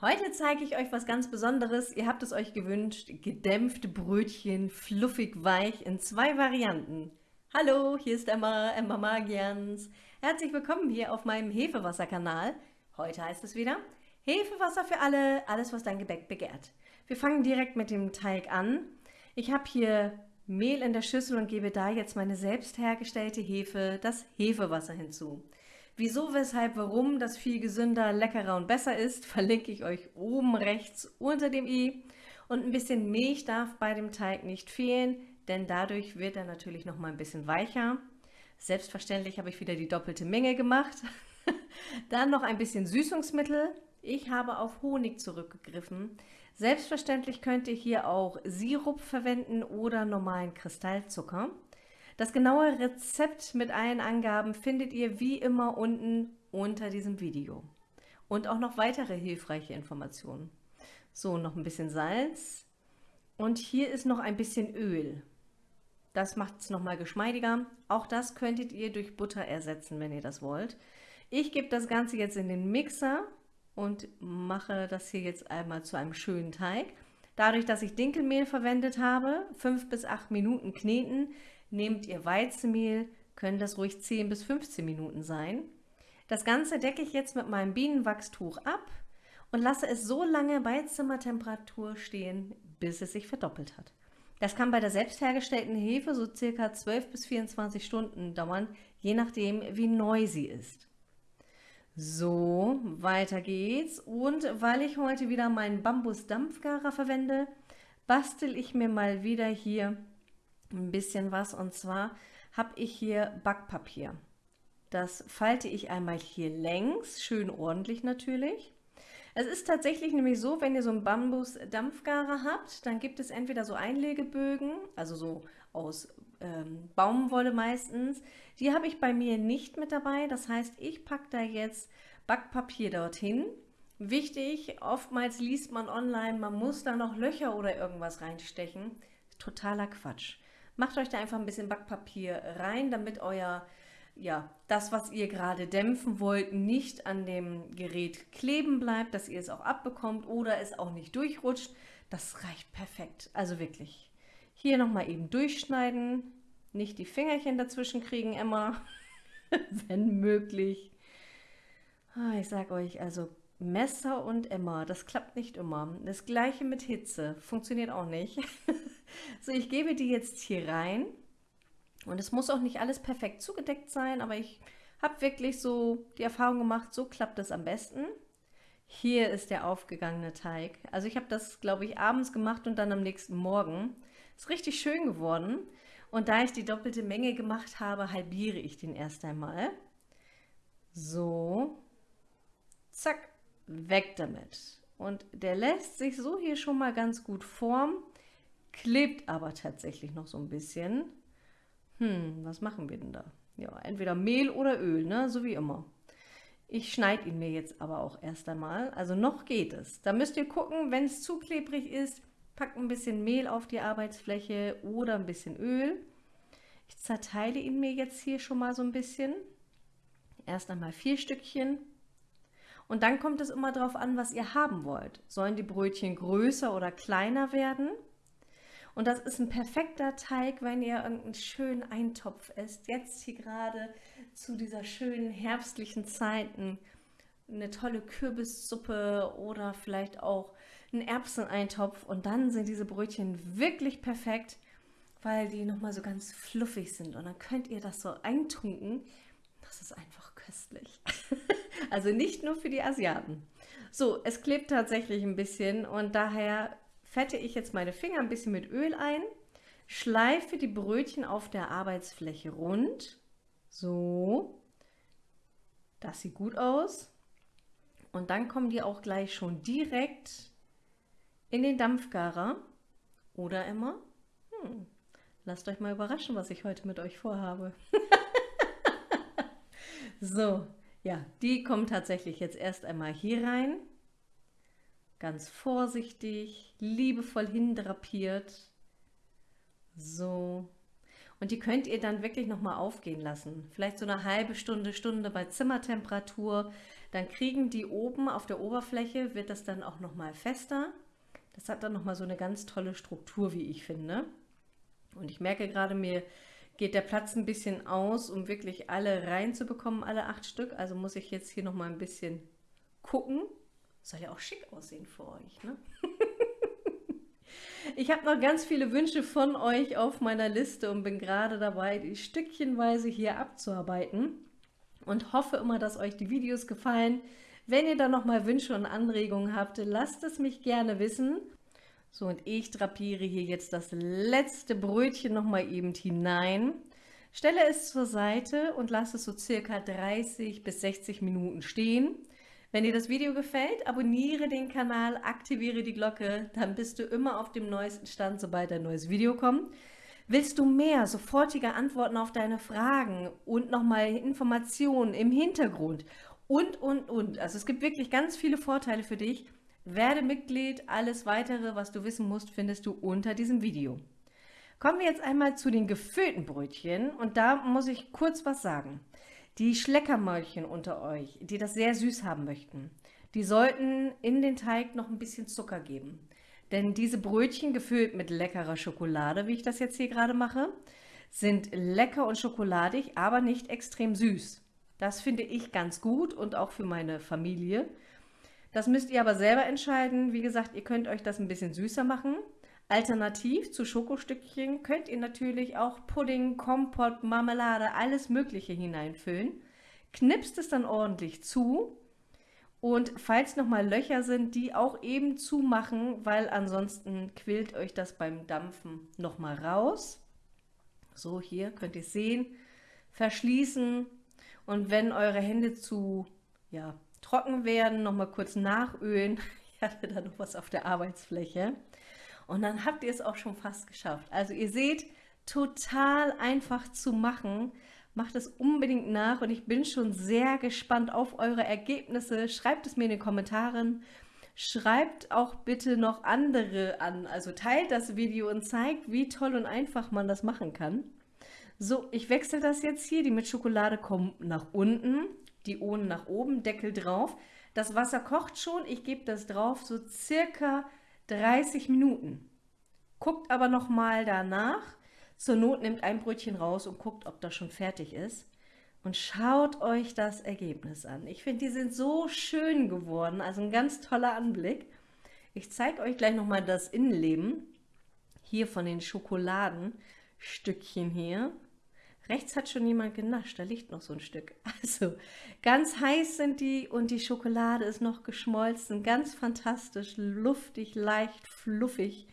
Heute zeige ich euch was ganz Besonderes. Ihr habt es euch gewünscht. Gedämpfte Brötchen, fluffig weich in zwei Varianten. Hallo, hier ist Emma, Emma Magians. Herzlich willkommen hier auf meinem Hefewasser-Kanal. Heute heißt es wieder Hefewasser für alle, alles was dein Gebäck begehrt. Wir fangen direkt mit dem Teig an. Ich habe hier Mehl in der Schüssel und gebe da jetzt meine selbst hergestellte Hefe, das Hefewasser hinzu. Wieso, weshalb, warum das viel gesünder, leckerer und besser ist, verlinke ich euch oben rechts unter dem i. Und ein bisschen Milch darf bei dem Teig nicht fehlen, denn dadurch wird er natürlich noch mal ein bisschen weicher. Selbstverständlich habe ich wieder die doppelte Menge gemacht. Dann noch ein bisschen Süßungsmittel. Ich habe auf Honig zurückgegriffen. Selbstverständlich könnt ihr hier auch Sirup verwenden oder normalen Kristallzucker. Das genaue Rezept mit allen Angaben findet ihr wie immer unten unter diesem Video. Und auch noch weitere hilfreiche Informationen. So, noch ein bisschen Salz. Und hier ist noch ein bisschen Öl. Das macht es nochmal geschmeidiger. Auch das könntet ihr durch Butter ersetzen, wenn ihr das wollt. Ich gebe das Ganze jetzt in den Mixer und mache das hier jetzt einmal zu einem schönen Teig. Dadurch, dass ich Dinkelmehl verwendet habe, 5 bis 8 Minuten kneten, Nehmt ihr Weizenmehl, können das ruhig 10 bis 15 Minuten sein. Das Ganze decke ich jetzt mit meinem Bienenwachstuch ab und lasse es so lange bei Zimmertemperatur stehen, bis es sich verdoppelt hat. Das kann bei der selbst hergestellten Hefe so circa 12 bis 24 Stunden dauern, je nachdem wie neu sie ist. So, weiter geht's. Und weil ich heute wieder meinen Bambus-Dampfgarer verwende, bastel ich mir mal wieder hier ein bisschen was und zwar habe ich hier Backpapier. Das falte ich einmal hier längs, schön ordentlich natürlich. Es ist tatsächlich nämlich so, wenn ihr so einen Bambus-Dampfgarer habt, dann gibt es entweder so Einlegebögen, also so aus ähm, Baumwolle meistens. Die habe ich bei mir nicht mit dabei. Das heißt, ich packe da jetzt Backpapier dorthin. Wichtig, oftmals liest man online, man muss da noch Löcher oder irgendwas reinstechen. Totaler Quatsch. Macht euch da einfach ein bisschen Backpapier rein, damit euer, ja, das, was ihr gerade dämpfen wollt, nicht an dem Gerät kleben bleibt, dass ihr es auch abbekommt oder es auch nicht durchrutscht. Das reicht perfekt, also wirklich. Hier nochmal eben durchschneiden, nicht die Fingerchen dazwischen kriegen immer, wenn möglich. Ah, ich sage euch, also Messer und Emma, das klappt nicht immer. Das gleiche mit Hitze, funktioniert auch nicht. so, ich gebe die jetzt hier rein. Und es muss auch nicht alles perfekt zugedeckt sein, aber ich habe wirklich so die Erfahrung gemacht, so klappt es am besten. Hier ist der aufgegangene Teig. Also ich habe das, glaube ich, abends gemacht und dann am nächsten Morgen. Ist richtig schön geworden. Und da ich die doppelte Menge gemacht habe, halbiere ich den erst einmal. So. Zack weg damit. Und der lässt sich so hier schon mal ganz gut formen, klebt aber tatsächlich noch so ein bisschen. Hm, was machen wir denn da? Ja, entweder Mehl oder Öl, ne? so wie immer. Ich schneide ihn mir jetzt aber auch erst einmal. Also noch geht es. Da müsst ihr gucken, wenn es zu klebrig ist, packt ein bisschen Mehl auf die Arbeitsfläche oder ein bisschen Öl. Ich zerteile ihn mir jetzt hier schon mal so ein bisschen. Erst einmal vier Stückchen. Und dann kommt es immer darauf an, was ihr haben wollt. Sollen die Brötchen größer oder kleiner werden? Und das ist ein perfekter Teig, wenn ihr irgendeinen schönen Eintopf esst. Jetzt hier gerade zu dieser schönen herbstlichen Zeiten eine tolle Kürbissuppe oder vielleicht auch einen Erbseneintopf. Und dann sind diese Brötchen wirklich perfekt, weil die nochmal so ganz fluffig sind. Und dann könnt ihr das so eintunken. Das ist einfach köstlich. Also nicht nur für die Asiaten. So, es klebt tatsächlich ein bisschen und daher fette ich jetzt meine Finger ein bisschen mit Öl ein, schleife die Brötchen auf der Arbeitsfläche rund. So, das sieht gut aus. Und dann kommen die auch gleich schon direkt in den Dampfgarer. Oder immer, hm, lasst euch mal überraschen, was ich heute mit euch vorhabe. so, ja, die kommen tatsächlich jetzt erst einmal hier rein. Ganz vorsichtig, liebevoll hindrapiert. So. Und die könnt ihr dann wirklich nochmal aufgehen lassen. Vielleicht so eine halbe Stunde, Stunde bei Zimmertemperatur. dann kriegen die oben auf der Oberfläche, wird das dann auch nochmal fester. Das hat dann nochmal so eine ganz tolle Struktur, wie ich finde. Und ich merke gerade, mir geht der Platz ein bisschen aus, um wirklich alle reinzubekommen, alle acht Stück. Also muss ich jetzt hier nochmal ein bisschen gucken. Soll ja auch schick aussehen für euch, ne? Ich habe noch ganz viele Wünsche von euch auf meiner Liste und bin gerade dabei, die stückchenweise hier abzuarbeiten und hoffe immer, dass euch die Videos gefallen. Wenn ihr da noch mal Wünsche und Anregungen habt, lasst es mich gerne wissen. So, und ich drapiere hier jetzt das letzte Brötchen noch mal eben hinein. Stelle es zur Seite und lasse es so circa 30 bis 60 Minuten stehen. Wenn dir das Video gefällt, abonniere den Kanal, aktiviere die Glocke, dann bist du immer auf dem neuesten Stand, sobald ein neues Video kommt. Willst du mehr sofortige Antworten auf deine Fragen und nochmal Informationen im Hintergrund und, und, und. Also es gibt wirklich ganz viele Vorteile für dich. Werde Mitglied, alles weitere, was du wissen musst, findest du unter diesem Video. Kommen wir jetzt einmal zu den gefüllten Brötchen und da muss ich kurz was sagen. Die Schleckermäulchen unter euch, die das sehr süß haben möchten, die sollten in den Teig noch ein bisschen Zucker geben. Denn diese Brötchen gefüllt mit leckerer Schokolade, wie ich das jetzt hier gerade mache, sind lecker und schokoladig, aber nicht extrem süß. Das finde ich ganz gut und auch für meine Familie. Das müsst ihr aber selber entscheiden. Wie gesagt, ihr könnt euch das ein bisschen süßer machen. Alternativ zu Schokostückchen könnt ihr natürlich auch Pudding, Kompott, Marmelade, alles Mögliche hineinfüllen. Knipst es dann ordentlich zu und falls nochmal Löcher sind, die auch eben zumachen, weil ansonsten quillt euch das beim Dampfen nochmal raus. So, hier könnt ihr sehen. Verschließen und wenn eure Hände zu ja, trocken werden, nochmal kurz nachölen. Ich hatte da noch was auf der Arbeitsfläche. Und dann habt ihr es auch schon fast geschafft. Also ihr seht, total einfach zu machen. Macht es unbedingt nach und ich bin schon sehr gespannt auf eure Ergebnisse. Schreibt es mir in den Kommentaren. Schreibt auch bitte noch andere an. Also teilt das Video und zeigt, wie toll und einfach man das machen kann. So, ich wechsle das jetzt hier. Die mit Schokolade kommen nach unten, die ohne nach oben, Deckel drauf. Das Wasser kocht schon. Ich gebe das drauf, so circa 30 Minuten. Guckt aber noch mal danach. Zur Not nimmt ein Brötchen raus und guckt, ob das schon fertig ist. Und schaut euch das Ergebnis an. Ich finde, die sind so schön geworden. Also ein ganz toller Anblick. Ich zeige euch gleich noch mal das Innenleben. Hier von den Schokoladenstückchen hier. Rechts hat schon jemand genascht, da liegt noch so ein Stück. Also ganz heiß sind die und die Schokolade ist noch geschmolzen. Ganz fantastisch, luftig, leicht, fluffig.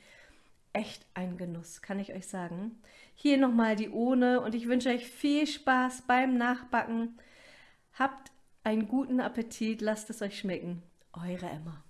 Echt ein Genuss, kann ich euch sagen. Hier nochmal die ohne und ich wünsche euch viel Spaß beim Nachbacken. Habt einen guten Appetit, lasst es euch schmecken. Eure Emma.